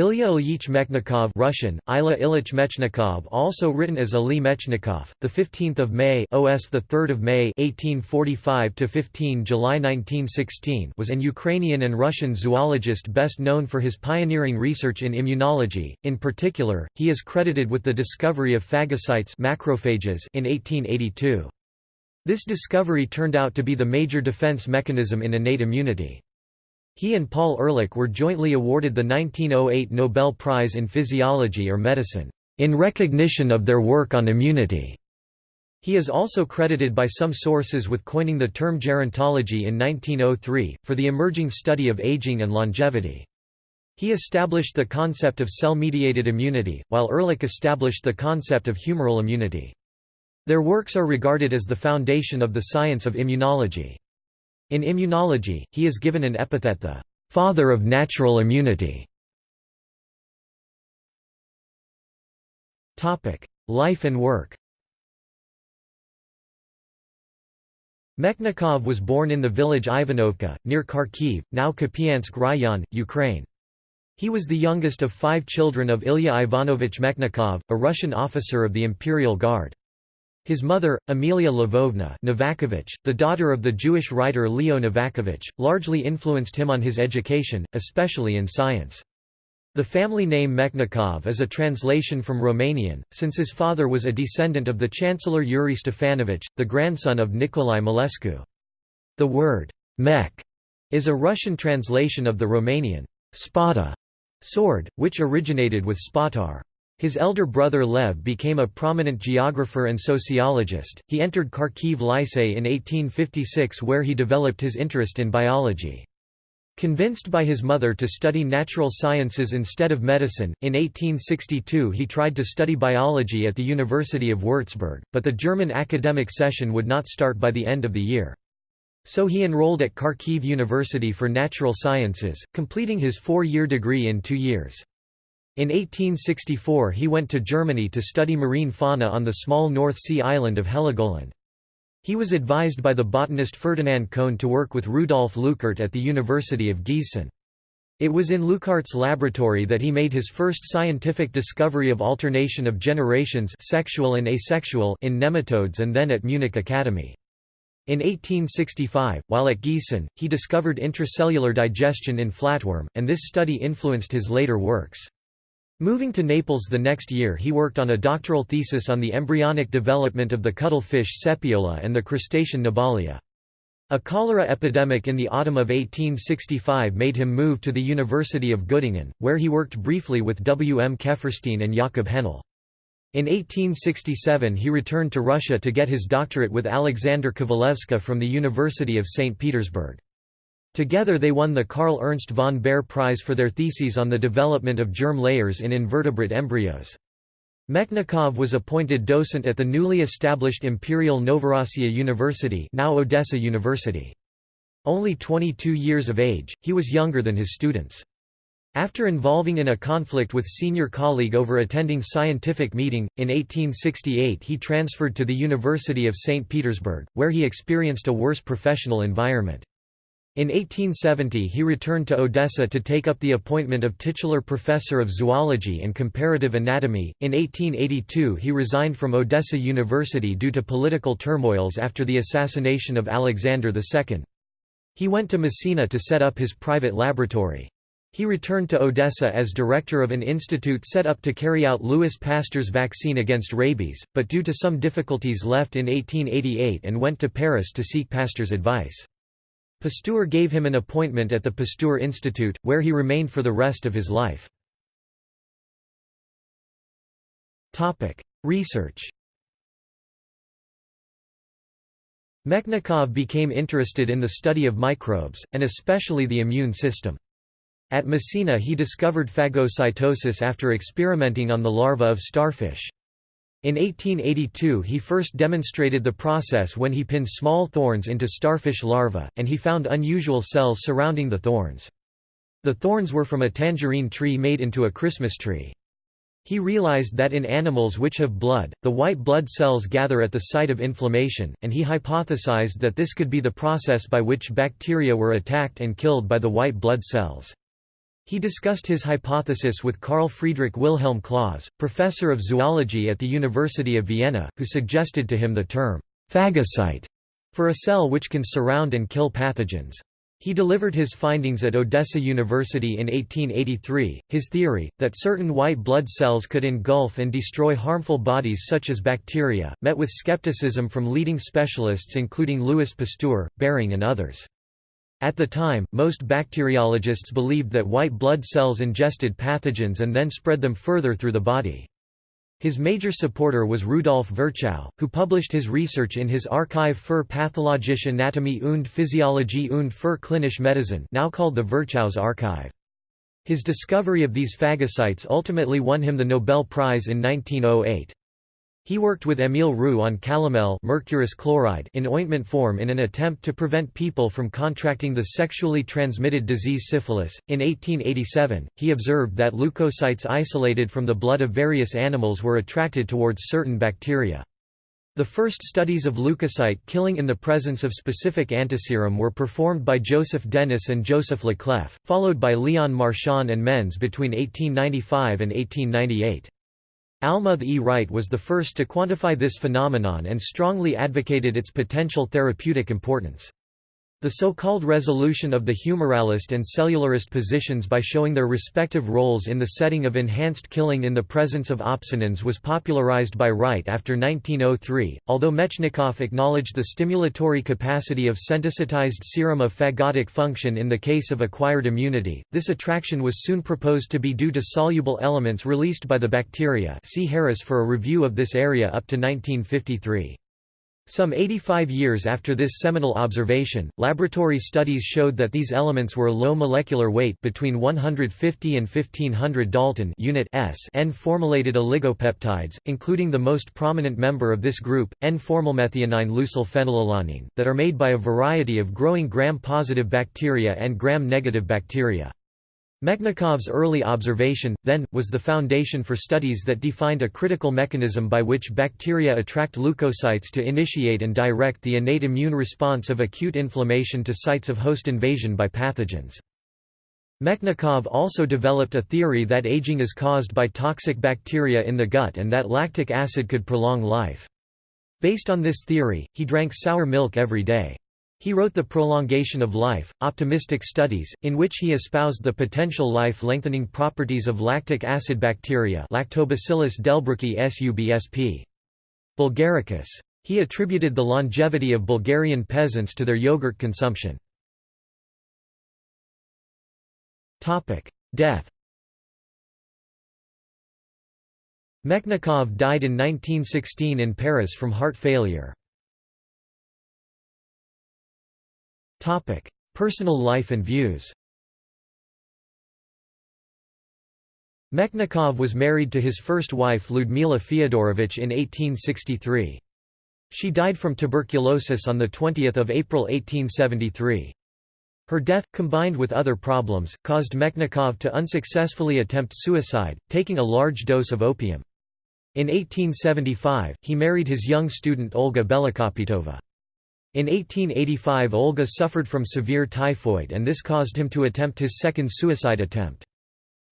Ilya Ilyich Mechnikov Russian, Ila Ilyich Mechnikov also written as Ali Mechnikov, the 15th of May OS the 3rd of May 1845 to 15 July 1916 was an Ukrainian and Russian zoologist best known for his pioneering research in immunology. In particular, he is credited with the discovery of phagocytes macrophages in 1882. This discovery turned out to be the major defense mechanism in innate immunity. He and Paul Ehrlich were jointly awarded the 1908 Nobel Prize in Physiology or Medicine, in recognition of their work on immunity. He is also credited by some sources with coining the term gerontology in 1903, for the emerging study of aging and longevity. He established the concept of cell-mediated immunity, while Ehrlich established the concept of humoral immunity. Their works are regarded as the foundation of the science of immunology. In immunology, he is given an epithet the «father of natural immunity». Life and work Mechnikov was born in the village Ivanovka, near Kharkiv, now Kupiansk Rayon, Ukraine. He was the youngest of five children of Ilya Ivanovich Mechnikov, a Russian officer of the Imperial Guard. His mother, Amelia Lvovna Novakovich, the daughter of the Jewish writer Leo Novakovich, largely influenced him on his education, especially in science. The family name Mechnikov is a translation from Romanian, since his father was a descendant of the Chancellor Yuri Stefanovich, the grandson of Nicolae Milescu. The word mech is a Russian translation of the Romanian spada sword, which originated with spatar. His elder brother Lev became a prominent geographer and sociologist. He entered Kharkiv Lycée in 1856 where he developed his interest in biology. Convinced by his mother to study natural sciences instead of medicine, in 1862 he tried to study biology at the University of Würzburg, but the German academic session would not start by the end of the year. So he enrolled at Kharkiv University for Natural Sciences, completing his four-year degree in two years. In 1864 he went to Germany to study marine fauna on the small North Sea island of Heligoland. He was advised by the botanist Ferdinand Cohn to work with Rudolf Leuckart at the University of Gießen. It was in Leuckart's laboratory that he made his first scientific discovery of alternation of generations sexual and asexual in nematodes and then at Munich Academy. In 1865, while at Gießen, he discovered intracellular digestion in flatworm, and this study influenced his later works. Moving to Naples the next year he worked on a doctoral thesis on the embryonic development of the cuttlefish Sepiola and the crustacean Nebalia. A cholera epidemic in the autumn of 1865 made him move to the University of Göttingen, where he worked briefly with W. M. Keferstein and Jakob Henle. In 1867 he returned to Russia to get his doctorate with Alexander Kovalevsky from the University of St. Petersburg. Together they won the Karl Ernst von Baer Prize for their theses on the development of germ layers in invertebrate embryos. Mechnikov was appointed docent at the newly established Imperial Novorossiya University now Odessa University. Only 22 years of age, he was younger than his students. After involving in a conflict with senior colleague over attending scientific meeting, in 1868 he transferred to the University of St. Petersburg, where he experienced a worse professional environment. In 1870 he returned to Odessa to take up the appointment of titular professor of zoology and comparative anatomy. In 1882 he resigned from Odessa University due to political turmoils after the assassination of Alexander II. He went to Messina to set up his private laboratory. He returned to Odessa as director of an institute set up to carry out Louis Pasteur's vaccine against rabies, but due to some difficulties left in 1888 and went to Paris to seek Pasteur's advice. Pasteur gave him an appointment at the Pasteur Institute, where he remained for the rest of his life. Research Mechnikov became interested in the study of microbes, and especially the immune system. At Messina he discovered phagocytosis after experimenting on the larva of starfish. In 1882 he first demonstrated the process when he pinned small thorns into starfish larvae, and he found unusual cells surrounding the thorns. The thorns were from a tangerine tree made into a Christmas tree. He realized that in animals which have blood, the white blood cells gather at the site of inflammation, and he hypothesized that this could be the process by which bacteria were attacked and killed by the white blood cells. He discussed his hypothesis with Carl Friedrich Wilhelm Claus, professor of zoology at the University of Vienna, who suggested to him the term phagocyte for a cell which can surround and kill pathogens. He delivered his findings at Odessa University in 1883. His theory, that certain white blood cells could engulf and destroy harmful bodies such as bacteria, met with skepticism from leading specialists including Louis Pasteur, Behring, and others. At the time, most bacteriologists believed that white blood cells ingested pathogens and then spread them further through the body. His major supporter was Rudolf Virchow, who published his research in his Archiv für Pathologische Anatomie und Physiologie und für klinische Medizin now called the Virchow's Archive. His discovery of these phagocytes ultimately won him the Nobel Prize in 1908. He worked with Émile Roux on calomel mercurous chloride in ointment form in an attempt to prevent people from contracting the sexually transmitted disease syphilis. In 1887, he observed that leukocytes isolated from the blood of various animals were attracted towards certain bacteria. The first studies of leukocyte killing in the presence of specific antiserum were performed by Joseph Denys and Joseph Le Clef, followed by Leon Marchand and Menz between 1895 and 1898. Almroth E. Wright was the first to quantify this phenomenon and strongly advocated its potential therapeutic importance. The so-called resolution of the humoralist and cellularist positions by showing their respective roles in the setting of enhanced killing in the presence of opsonins was popularized by Wright after 1903, although Mechnikov acknowledged the stimulatory capacity of sensitised serum of phagotic function in the case of acquired immunity. This attraction was soon proposed to be due to soluble elements released by the bacteria see Harris for a review of this area up to 1953. Some 85 years after this seminal observation, laboratory studies showed that these elements were low molecular weight between 150 and 1500 Dalton unit S N-formylated oligopeptides, including the most prominent member of this group, N-formylmethionine leucylphenylalanine, that are made by a variety of growing gram-positive bacteria and gram-negative bacteria. Mechnikov's early observation, then, was the foundation for studies that defined a critical mechanism by which bacteria attract leukocytes to initiate and direct the innate immune response of acute inflammation to sites of host invasion by pathogens. Mechnikov also developed a theory that aging is caused by toxic bacteria in the gut and that lactic acid could prolong life. Based on this theory, he drank sour milk every day. He wrote The Prolongation of Life, Optimistic Studies, in which he espoused the potential life-lengthening properties of lactic acid bacteria Lactobacillus delbrueckii subsp. bulgaricus. He attributed the longevity of Bulgarian peasants to their yogurt consumption. Death Mechnikov died in 1916 in Paris from heart failure. Topic: Personal life and views. Mechnikov was married to his first wife Ludmila Fyodorovich in 1863. She died from tuberculosis on 20 April 1873. Her death, combined with other problems, caused Mechnikov to unsuccessfully attempt suicide, taking a large dose of opium. In 1875, he married his young student Olga Belokopytova. In 1885 Olga suffered from severe typhoid and this caused him to attempt his second suicide attempt.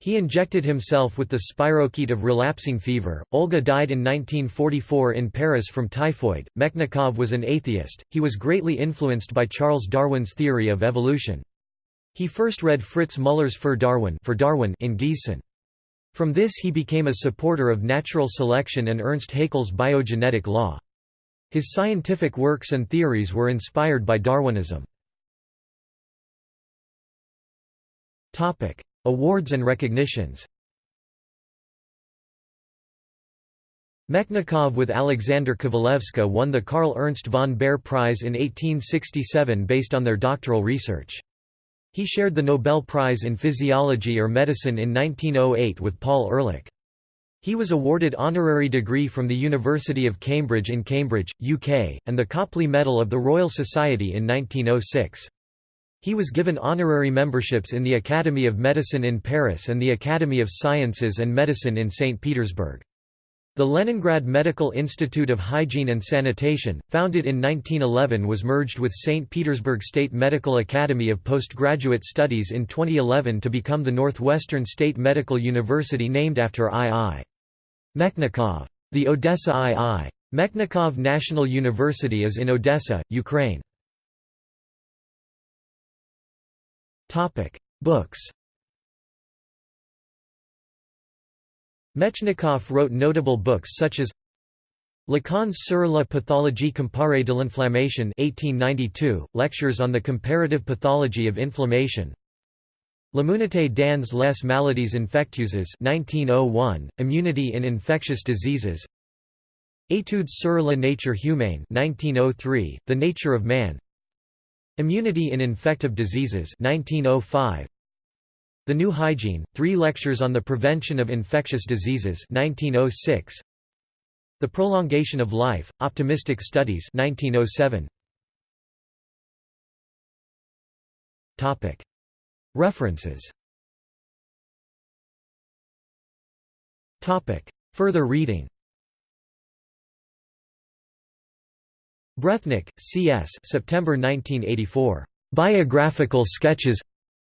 He injected himself with the spirochete of relapsing fever. Olga died in 1944 in Paris from typhoid. Mechnikov was an atheist. He was greatly influenced by Charles Darwin's theory of evolution. He first read Fritz Müller's Für Darwin, for Darwin in Gießen. From this he became a supporter of natural selection and Ernst Haeckel's biogenetic law. His scientific works and theories were inspired by Darwinism. Awards and recognitions Mechnikov with Alexander Kovalevsky won the Karl Ernst von Baer Prize in 1867 based on their doctoral research. He shared the Nobel Prize in Physiology or Medicine in 1908 with Paul Ehrlich. He was awarded honorary degree from the University of Cambridge in Cambridge, UK, and the Copley Medal of the Royal Society in 1906. He was given honorary memberships in the Academy of Medicine in Paris and the Academy of Sciences and Medicine in St. Petersburg. The Leningrad Medical Institute of Hygiene and Sanitation, founded in 1911 was merged with St. Petersburg State Medical Academy of Postgraduate Studies in 2011 to become the Northwestern State Medical University named after I.I. Mechnikov. The Odessa I.I. Mechnikov National University is in Odessa, Ukraine. Books Mechnikov wrote notable books such as Leçons sur la pathologie comparée de l'inflammation 1892, Lectures on the Comparative Pathology of Inflammation L'immunité dans les maladies infectieuses 1901, Immunity in Infectious Diseases Études sur la nature humaine 1903, The Nature of Man Immunity in Infective Diseases 1905, the New Hygiene, Three Lectures on the Prevention of Infectious Diseases 1906. The Prolongation of Life, Optimistic Studies 1907. References Further reading Breathnach, C.S. September 1984. Biographical Sketches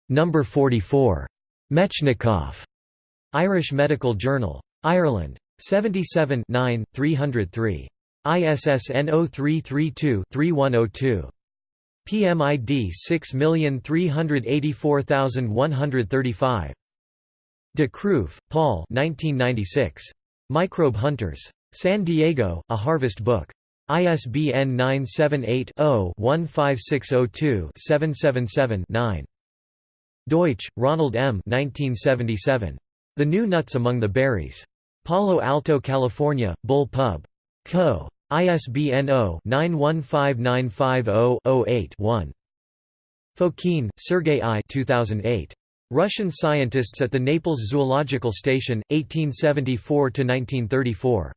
Number 44. Mechnikov. Irish Medical Journal. Ireland. 77 9, 303. ISSN 0332-3102. PMID 6384135. De Kruif, Paul 1996. Microbe Hunters. San Diego, A Harvest Book. ISBN 978 0 15602 777 9. Deutsch, Ronald M. 1977. The New Nuts Among the Berries. Palo Alto, California, Bull Pub. Co. ISBN 0-915950-08-1. Fokin, Sergei I 2008. Russian Scientists at the Naples Zoological Station, 1874–1934.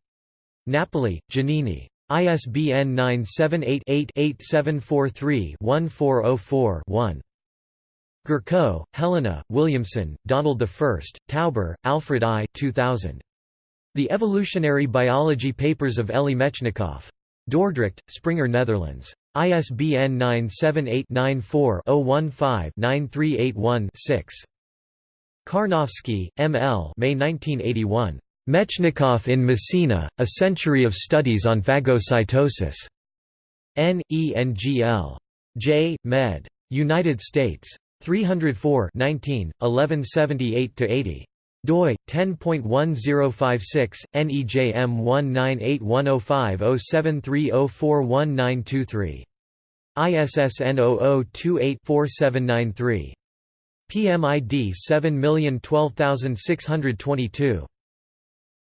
Napoli, Giannini. ISBN 978 8 8743 1404 1. Gurko, Helena, Williamson, Donald I, Tauber, Alfred I 2000. The Evolutionary Biology Papers of Elie Mechnikov. Dordrecht, Springer Netherlands. ISBN 978-94-015-9381-6. Karnovsky, M. L. May 1981. Mechnikov in Messina, A Century of Studies on Phagocytosis. N. E. N. G. L. J. Med. United States. 304 19, 1178–80 doi 10.1056 nejm 1981050730419223 ISSN 00284793 PMID 7012622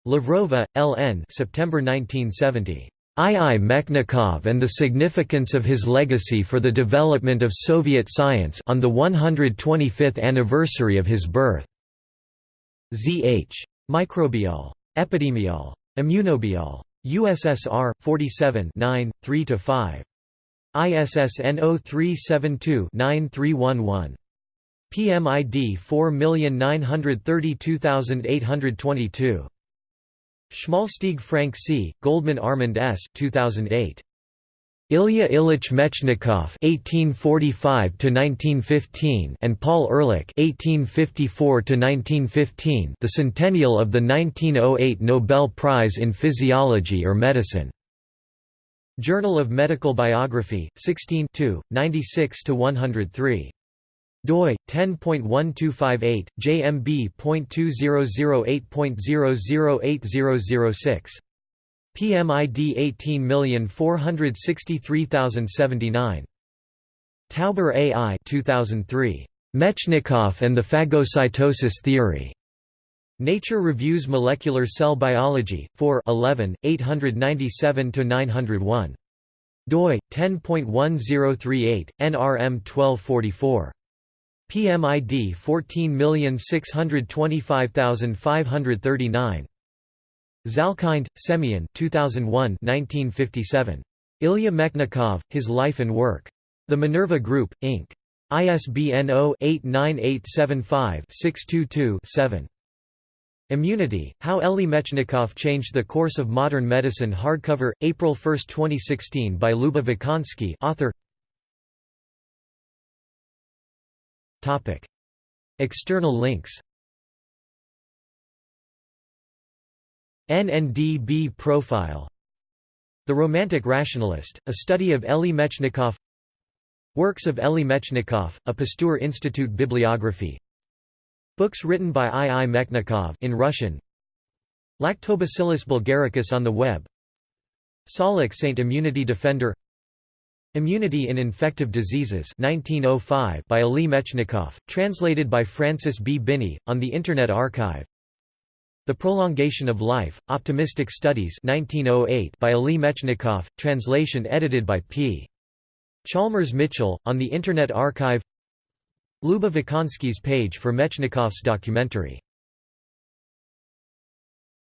Lavrova, L. N. September 1970. I. I. Mechnikov and the significance of his legacy for the development of Soviet science on the 125th anniversary of his birth. Z.H. Microbial. Epidemiol. Immunobiol. USSR, 47 3–5. ISSN 0372-9311. PMID 4932822. Schmalstieg Frank C., Goldman Armand S. 2008. Ilya Ilyich Mechnikov (1845–1915) and Paul Ehrlich (1854–1915), the centennial of the 1908 Nobel Prize in Physiology or Medicine. Journal of Medical Biography, 16 96 103 doi 10.1258 jmb.2008.008006 PMID 18463079 Tauber AI 2003 Mechnikov and the phagocytosis theory. Nature Reviews Molecular Cell Biology 4 11 897 901 doi 10.1038 nrm 1244 PMID 14625539. Zalkind, Semyon 2001 1957. Ilya Mechnikov, His Life and Work. The Minerva Group, Inc. ISBN 0-89875-622-7. Immunity, How Elie Mechnikov Changed the Course of Modern Medicine hardcover, April 1, 2016 by Luba Vikhanski author External links NNDB profile The Romantic Rationalist, a study of Elie Mechnikov Works of Elie Mechnikov, a Pasteur Institute bibliography Books written by I. I. Mechnikov in Russian Lactobacillus bulgaricus on the web Salix Saint Immunity Defender Immunity in Infective Diseases 1905 by Elie Mechnikov, translated by Francis B. Binney, on the Internet Archive The Prolongation of Life, Optimistic Studies 1908 by Elie Mechnikov, translation edited by P. Chalmers Mitchell, on the Internet Archive Luba Vikhanski's page for Mechnikov's documentary